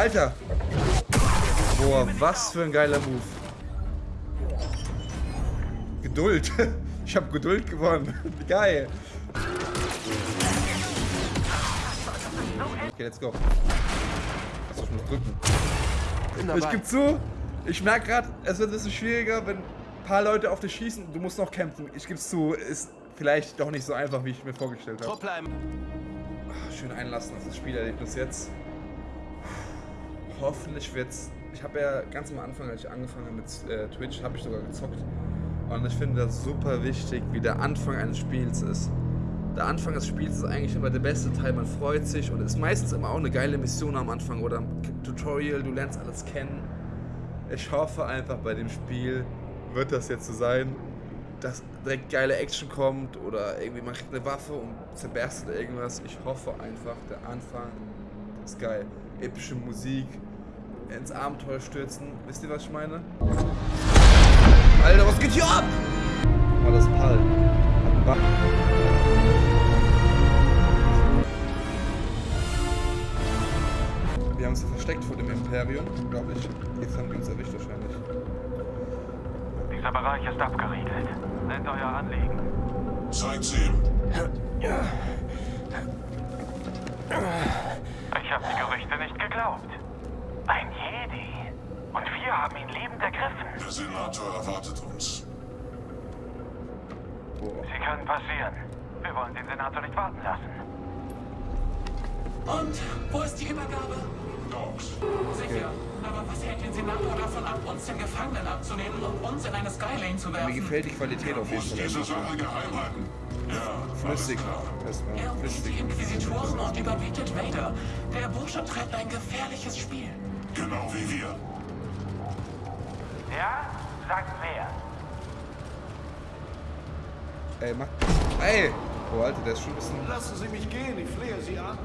Alter! Boah, was für ein geiler Move. Geduld. Ich habe Geduld gewonnen. Geil. Okay, let's go. Achso, ich muss drücken. Ich gebe zu, ich merke gerade, es wird ein bisschen schwieriger, wenn ein paar Leute auf dich schießen. Du musst noch kämpfen. Ich gebe zu, ist vielleicht doch nicht so einfach, wie ich mir vorgestellt habe. Schön einlassen auf das Spielerlebnis jetzt. Hoffentlich wird's. Ich habe ja ganz am Anfang, als ich angefangen habe mit äh, Twitch, habe ich sogar gezockt. Und ich finde das super wichtig, wie der Anfang eines Spiels ist. Der Anfang des Spiels ist eigentlich immer der beste Teil, man freut sich und ist meistens immer auch eine geile Mission am Anfang oder ein Tutorial, du lernst alles kennen. Ich hoffe einfach bei dem Spiel wird das jetzt so sein, dass direkt geile Action kommt oder irgendwie man kriegt eine Waffe und zerberstet irgendwas. Ich hoffe einfach, der Anfang ist geil. Epische Musik, ins Abenteuer stürzen. Wisst ihr, was ich meine? Alter, was geht hier ab? Mal das Pal. Wir haben uns versteckt vor dem Imperium, glaube ich. Jetzt haben die uns erwischt wahrscheinlich. Dieser Bereich ist abgeriegelt. Nennt euer Anliegen. Zeigt sie ihm. Ich habe die Gerüchte nicht geglaubt. Ein Jedi. Und wir haben ihn lebend ergriffen. Der Senator erwartet uns. Sie können passieren. Wir wollen den Senator nicht warten lassen. Und wo ist die Übergabe? Dogs. Sicher. Aber was hält den Senator davon ab, uns den Gefangenen abzunehmen und uns in eine Skylane zu Mir werfen? gefällt die Qualität auf jeden Fall. diese Sache geheim halten. Ja, Flüssig. Erstmal Er ruft die Inquisitoren und überbietet Vader. Der Bursche treibt ein gefährliches Spiel. Wie wir. Ja? Sagt wer. Ey, mach. Ey! Oh, Alter, der ist schon ein bisschen. Lassen Sie mich gehen, ich flehe Sie an.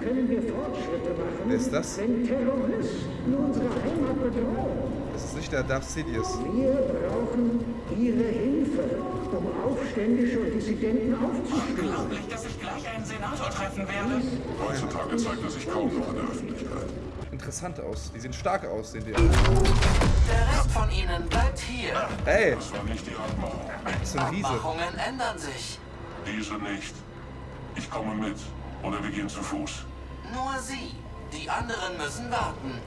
Können wir Fortschritte machen, Wer ist das? wenn Terroristen unsere Heimat bedrohen? Das ist nicht der Darth Sidious. Wir brauchen Ihre Hilfe, um Aufständische und Dissidenten aufzuspüren. Unglaublich, dass ich gleich einen Senator treffen werde. Heutzutage zeigt er sich kaum noch in der Öffentlichkeit. Interessant aus. Die sehen stark aus, sehen die. Der Rest von ihnen bleibt hier. Ey! Das war nicht die Abmachung. Das ist ein Riese. Abmachungen ändern sich. Diese nicht. Ich komme mit. Oder wir gehen zu Fuß. Nur sie. Die anderen müssen warten.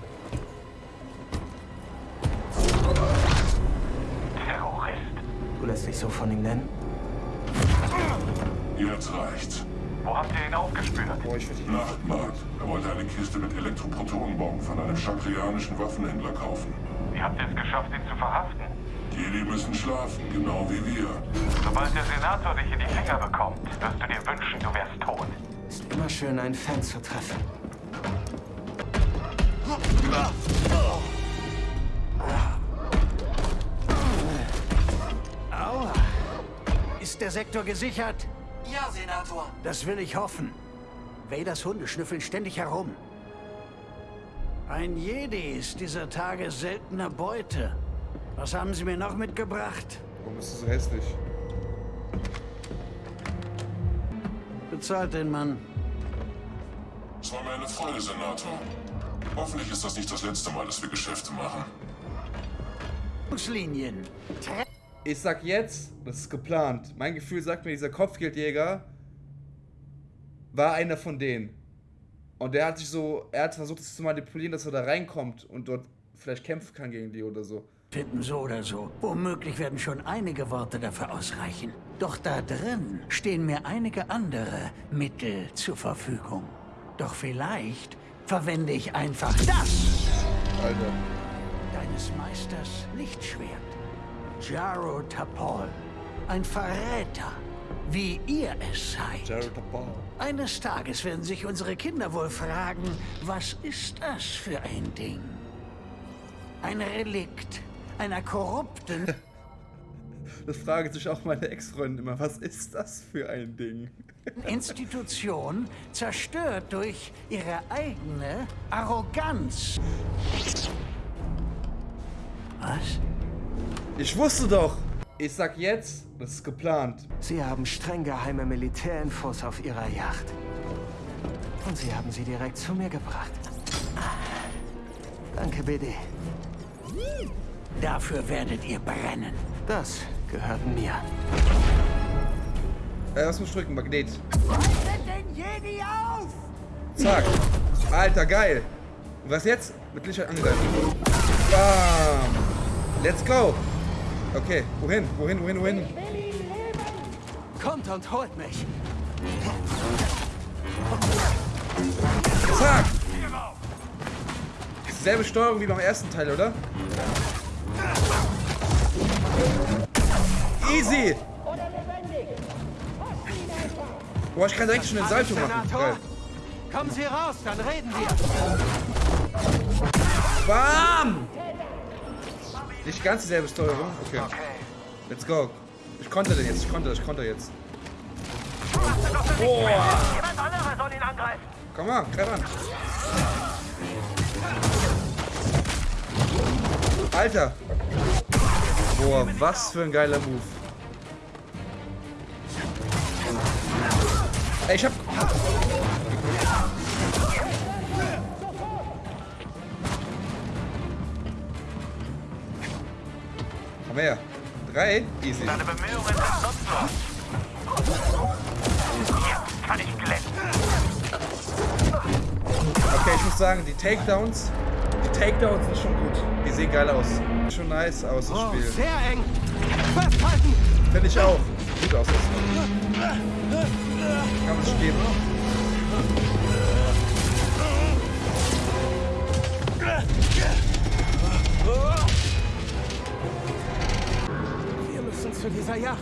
Terrorist. Du lässt dich so von ihm nennen? Jetzt reicht's. Wo habt ihr ihn aufgespürt? Boah, ich. Nachtmarkt. Er wollte eine Kiste mit Elektroprotonenbomben von einem chakrianischen Waffenhändler kaufen. Wie habt ihr es geschafft, ihn zu verhaften? Jedi müssen schlafen, genau wie wir. Sobald der Senator dich in die Finger bekommt, wirst du dir wünschen, du wärst tot. Ist immer schön, einen Fan zu treffen. Aua. Ist der Sektor gesichert? Senator. Das will ich hoffen. Vaders Hunde schnüffeln ständig herum. Ein Jedi ist dieser Tage seltener Beute. Was haben Sie mir noch mitgebracht? Warum bist du so hässlich? Bezahlt den Mann. Es war mir eine Freude, Senator. Hoffentlich ist das nicht das letzte Mal, dass wir Geschäfte machen. Linien. Ich sag jetzt, das ist geplant. Mein Gefühl sagt mir, dieser Kopfgeldjäger war einer von denen. Und der hat sich so, er hat versucht, es zu manipulieren, dass er da reinkommt und dort vielleicht kämpfen kann gegen die oder so. Finden so oder so. Womöglich werden schon einige Worte dafür ausreichen. Doch da drin stehen mir einige andere Mittel zur Verfügung. Doch vielleicht verwende ich einfach das Alter. deines Meisters Lichtschwert. Jaro Tapol. Ein Verräter, wie ihr es seid. Eines Tages werden sich unsere Kinder wohl fragen, was ist das für ein Ding? Ein Relikt einer korrupten Das fragen sich auch meine Ex-Freundin immer. Was ist das für ein Ding? Institution, zerstört durch ihre eigene Arroganz. Was? Ich wusste doch! Ich sag jetzt, das ist geplant. Sie haben streng geheime Militärinfos auf ihrer Yacht. Und sie haben sie direkt zu mir gebracht. Danke, BD. Dafür werdet ihr brennen. Das gehört mir. Äh, was muss ich drücken? Magnet. Haltet den Jedi auf! Zack. Alter, geil. Und was jetzt? Mit Licht angegriffen. Bam. Let's go. Okay, wohin? Wohin, wohin, wohin? Kommt und holt mich. Zack. Selbe Steuerung wie beim ersten Teil, oder? Easy. Boah, ich kann direkt schon den Salto machen. Geil. kommen Sie raus, dann reden wir. Bam! Nicht ganz dieselbe Steuerung. Okay. Let's go. Ich konnte den jetzt. Ich konnte, ich konnte jetzt. Boah. Komm mal, greif an. Alter. Boah, was für ein geiler Move. Ey, ich hab... Komm her. Drei? Easy. Deine Bemühungen sind nutzlos. Kann ich glänzen. Okay, ich muss sagen, die Takedowns, die Takedowns sind schon gut. Die sehen geil aus. Sieht Schon nice aus, das Oh, Spiel. sehr eng. Festhalten. Finde ich auch. Gut aus. das Kann man sich geben. Dieser Yacht.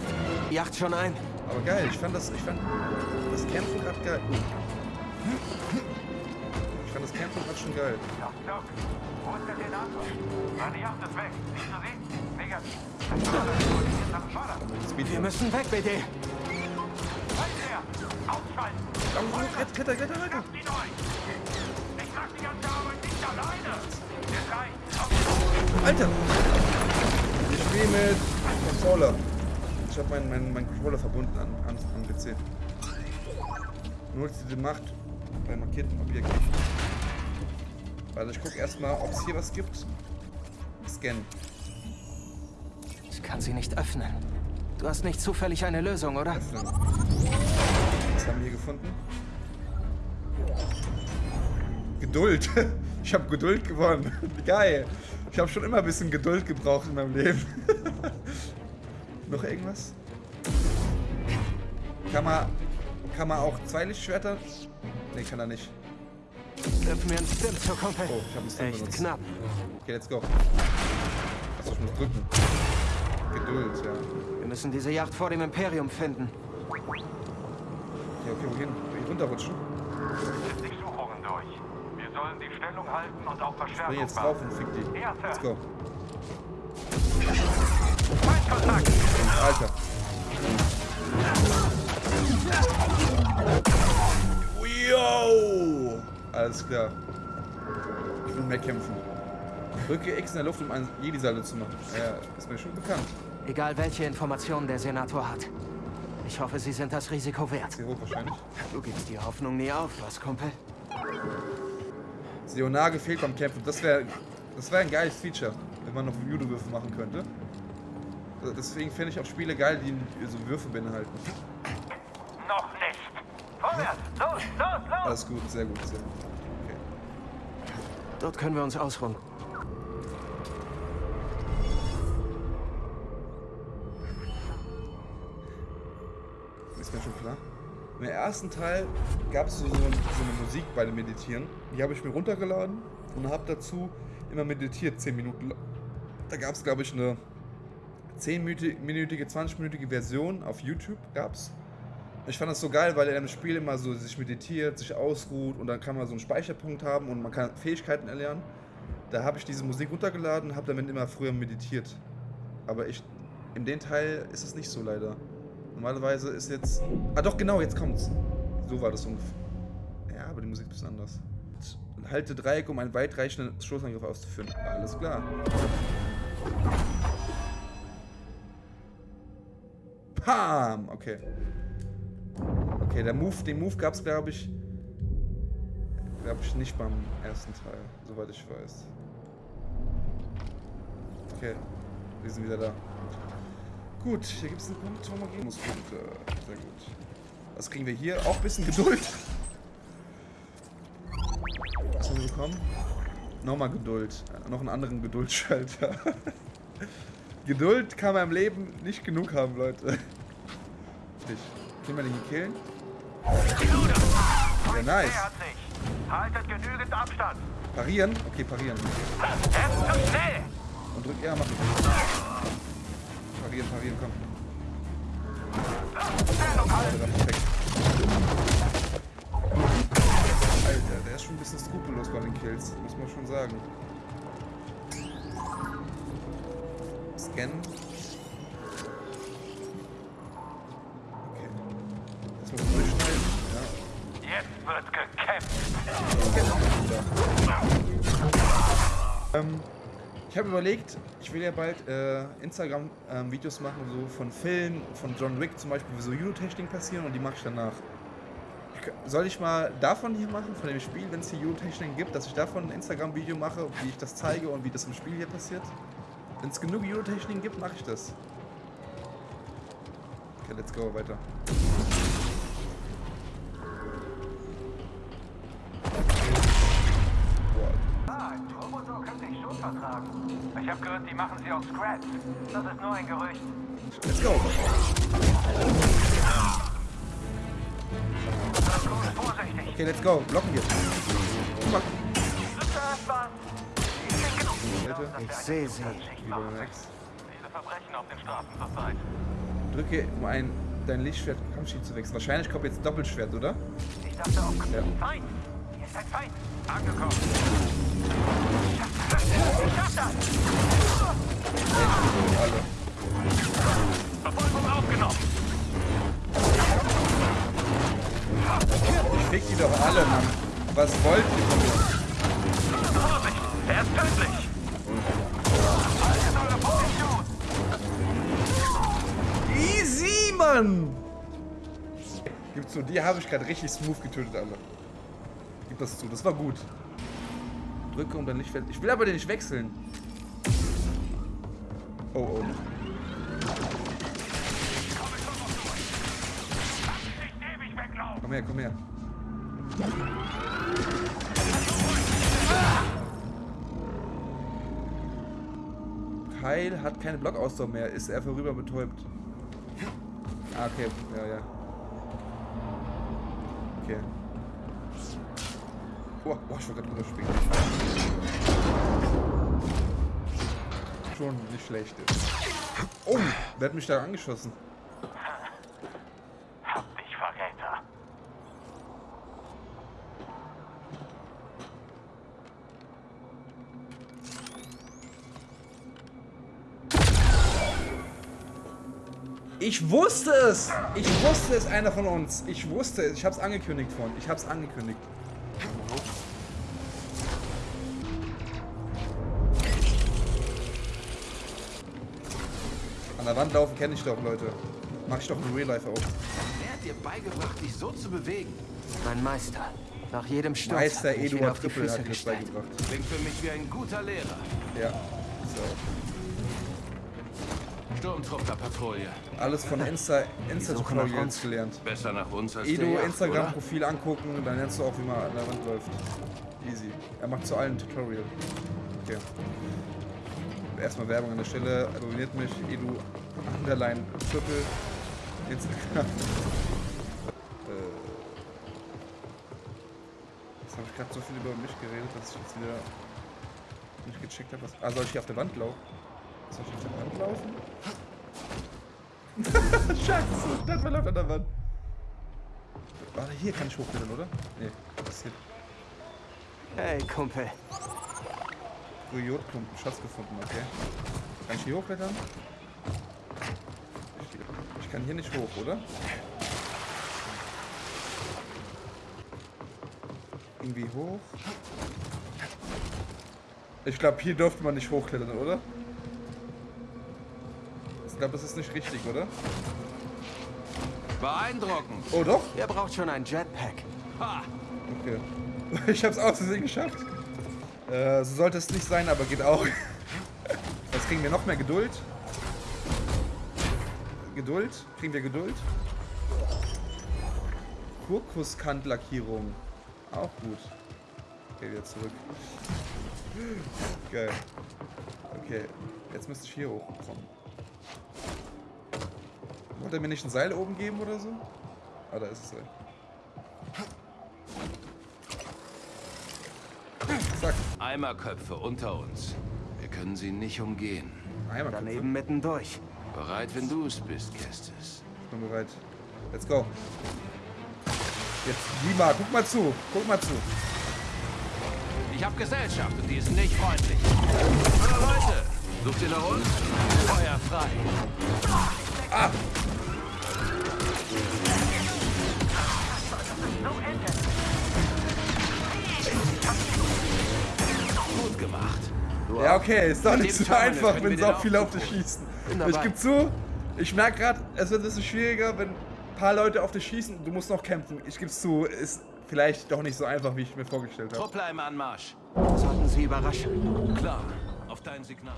Yacht schon ein. Aber geil, ich fand das, ich fand das Kämpfen gerade geil. Ich fand das Kämpfen gerade schon geil. Doc, Doc, wo ist der Senator? Seine Yacht ist weg. Siehst du sie? Negativ. Wir müssen weg, BD. Feuerwehr! Ausschalten! Kletter, kletter, kletter, kletter. Sie durch! Ich trag die ganze Arbeit nicht alleine! Wir drei, auf Alter! Ich spiele mit Controller. Ich habe meinen mein, mein Controller verbunden an, an, am PC. Nur die Macht bei markierten Objekten. Also ich gucke erstmal, ob es hier was gibt. Scannen. Ich kann sie nicht öffnen. Du hast nicht zufällig eine Lösung, oder? Öffnen. Was haben wir hier gefunden? Geduld. Ich habe Geduld gewonnen. Geil. Ich habe schon immer ein bisschen Geduld gebraucht in meinem Leben. Noch irgendwas? Kann man, kann man auch zwei Lichtschwerter? Nee, kann er nicht. Wirf mir einen Stim zur Kumpel. Oh, ich hab einen Stim Echt benutzt. knapp. Okay, let's go. Achso, ich muss drücken. Geduld, ja. Wir müssen diese Yacht vor dem Imperium finden. Okay, okay, wohin? Hier runterrutschen? Setz die Suchungen durch. Wir sollen die Stellung halten und auf Verstärkung jetzt drauf und fick die. Let's go. Feindkontakt! Alter. Yo! Alles klar. Ich will mehr kämpfen. Drücke X in der Luft, um einen Jedi-Salto zu machen. Ja, ist mir schon bekannt. Egal welche Informationen der Senator hat. Ich hoffe, sie sind das Risiko wert. Sehr hoch wahrscheinlich. Du gibst die Hoffnung nie auf, was, Kumpel? Seonage fehlt beim Kämpfen. Das wäre das wär ein geiles Feature, wenn man noch Judo-Würfe machen könnte. Deswegen finde ich auch Spiele geil, die so Würfe beinhalten. Noch nicht! Vorwärts! Los, los, los! Alles gut, sehr gut, sehr gut. Okay. Dort können wir uns ausruhen. Ist mir schon klar. Im ersten Teil gab es so, so, so eine Musik bei dem Meditieren. Die habe ich mir runtergeladen und habe dazu immer meditiert, 10 Minuten lang. Da gab es, glaube ich, eine 10-minütige, 20-minütige Version auf YouTube gab's. Ich fand das so geil, weil er im Spiel immer so sich meditiert, sich ausruht und dann kann man so einen Speicherpunkt haben und man kann Fähigkeiten erlernen. Da habe ich diese Musik runtergeladen und habe damit immer früher meditiert. Aber ich, in dem Teil ist es nicht so leider. Normalerweise ist jetzt. Ah doch, genau, jetzt kommt's. So war das ungefähr. Ja, aber die Musik ist ein bisschen anders. Halte Dreieck, um einen weitreichenden Stoßangriff auszuführen. Alles klar. Pam! Okay. Okay, der Move, den Move gab's, glaube ich. Glaube ich nicht beim ersten Teil, soweit ich weiß. Okay. Wir sind wieder da. Gut, hier gibt es einen Punkt, wo man gehen muss. Punkte. Sehr gut. Was kriegen wir hier? Auch ein bisschen Geduld. Was haben wir bekommen? Nochmal Geduld. Noch einen anderen Geduldsschalter. Geduld kann man im Leben nicht genug haben, Leute. Nicht. Können wir den hier killen? Ja, nice. Nähert sich. Haltet genügend Abstand. Parieren? Okay, parieren. Er. Und drück R, mach ich. Parieren, parieren, komm. Perfekt. Alter, der ist schon ein bisschen skrupellos bei den Kills, muss man schon sagen. Scannen. Ähm, ich habe überlegt, ich will ja bald äh, Instagram-Videos machen, so von Filmen, von John Wick zum Beispiel, wie so Eurotechnik passieren und die mache ich danach. Soll ich mal davon hier machen, von dem Spiel, wenn es hier Eurotechnik gibt, dass ich davon ein Instagram-Video mache, wie ich das zeige und wie das im Spiel hier passiert? Wenn es genug Eurotechnik gibt, mache ich das. Okay, let's go, weiter. Ein Turbosaur könnte ich schon vertragen. Ich habe gehört, die machen sie aus Scratch. Das ist nur ein Gerücht. Let's go! Okay, let's go. Blocken wir. Guck mal. Ich sehe sie. Viele Verbrechen auf den Straßen zurzeit. Drücke, um ein, dein Lichtschwert Kampfschild zu wechseln. Wahrscheinlich kommt jetzt Doppelschwert, oder? Ich dachte auch. Ja. Feind! Ist ein Feind! Angekommen! Ich schaff das! Verfolgung aufgenommen! Ich fick die doch alle, Mann. Was wollt ihr von mir? Vorsicht! Er ist tödlich! Easy, Mann! Gib zu, die habe ich gerade richtig smooth getötet, alle. Das zu, das war gut. Drücke um dein Lichtfeld. Ich will aber den nicht wechseln. Oh, oh. Nicht! Komm her, komm her. Heil hat keine Blockausdauer mehr, ist er vorüber betäubt. Ah, okay, ja, ja. Okay. Boah, boah ich wollte gerade drüber springen. Schon nicht schlecht. Oh, wer hat mich da angeschossen? Hab dich, Verräter! Ich wusste es! Ich wusste es, einer von uns. Ich wusste es. Ich hab's angekündigt von. Ich hab's angekündigt. An der Wand laufen kenne ich doch, Leute. Mach ich doch in Real Life auch. Wer hat dir beigebracht, dich so zu bewegen? Mein Meister. Nach jedem Sturz Meister hat er mich wieder Eduard Trippel hat mir das beigebracht. Klingt für mich wie ein guter Lehrer. Ja. So. Sturmtrupplerpatrouille. Alles von Insta, Insta Tutorials gelernt. Besser nach uns als Edo der Yacht, Instagram-Profil angucken, dann lernst du auch, wie man an der Wand läuft. Easy. Er macht zu allen Tutorial. Okay. Erstmal Werbung an der Stelle. Abonniert mich, Edu Underline Triple Instagram. äh, jetzt habe ich gerade so viel über mich geredet, dass ich jetzt wieder nicht gecheckt habe. Was... Ah, soll ich hier auf der Wand laufen? Soll ich auf der Wand laufen? Scheiße, das verläuft an der Wand. Warte, hier kann ich hochklettern, oder? Nee, das ist hier. Hey, Kumpel. Jodklumpen, Schatz gefunden, okay. Kann ich hier hochklettern? Ich, kann hier nicht hoch, oder? Irgendwie hoch. Ich glaube, hier dürfte man nicht hochklettern, oder? Ich glaube, das ist nicht richtig, oder? Beeindruckend. Oh, doch? Ihr braucht schon ein Jetpack. Ha! Okay. Ich hab's aus Versehen geschafft. Äh, so sollte es nicht sein, aber geht auch. Was kriegen wir noch mehr Geduld. Geduld. Kriegen wir Geduld. Kurkuskantlackierung. Auch gut. Okay, wieder zurück. Geil. Okay, jetzt müsste ich hier hochkommen. Wollte er mir nicht ein Seil oben geben oder so? Ah, da ist es Seil. Eimerköpfe unter uns. Wir können sie nicht umgehen. Einmal Daneben mittendurch. Bereit, wenn du es bist, Kestis. Bin bereit. Let's go. Jetzt, Lima, guck mal zu. Guck mal zu. Ich habe Gesellschaft und die ist nicht freundlich. Hallo Leute, sucht ihr nach uns? Feuer frei. Gut gemacht. Du Ja, okay, ist doch nicht so Tag, einfach, wenn so viele auf dich schießen. Ich gebe zu, ich merke gerade, es wird ein bisschen schwieriger, wenn ein paar Leute auf dich schießen und du musst noch kämpfen. Ich gebe zu, ist vielleicht doch nicht so einfach, wie ich mir vorgestellt habe. Truppler im Anmarsch. Sollten sie überraschen. Klar, auf dein Signal.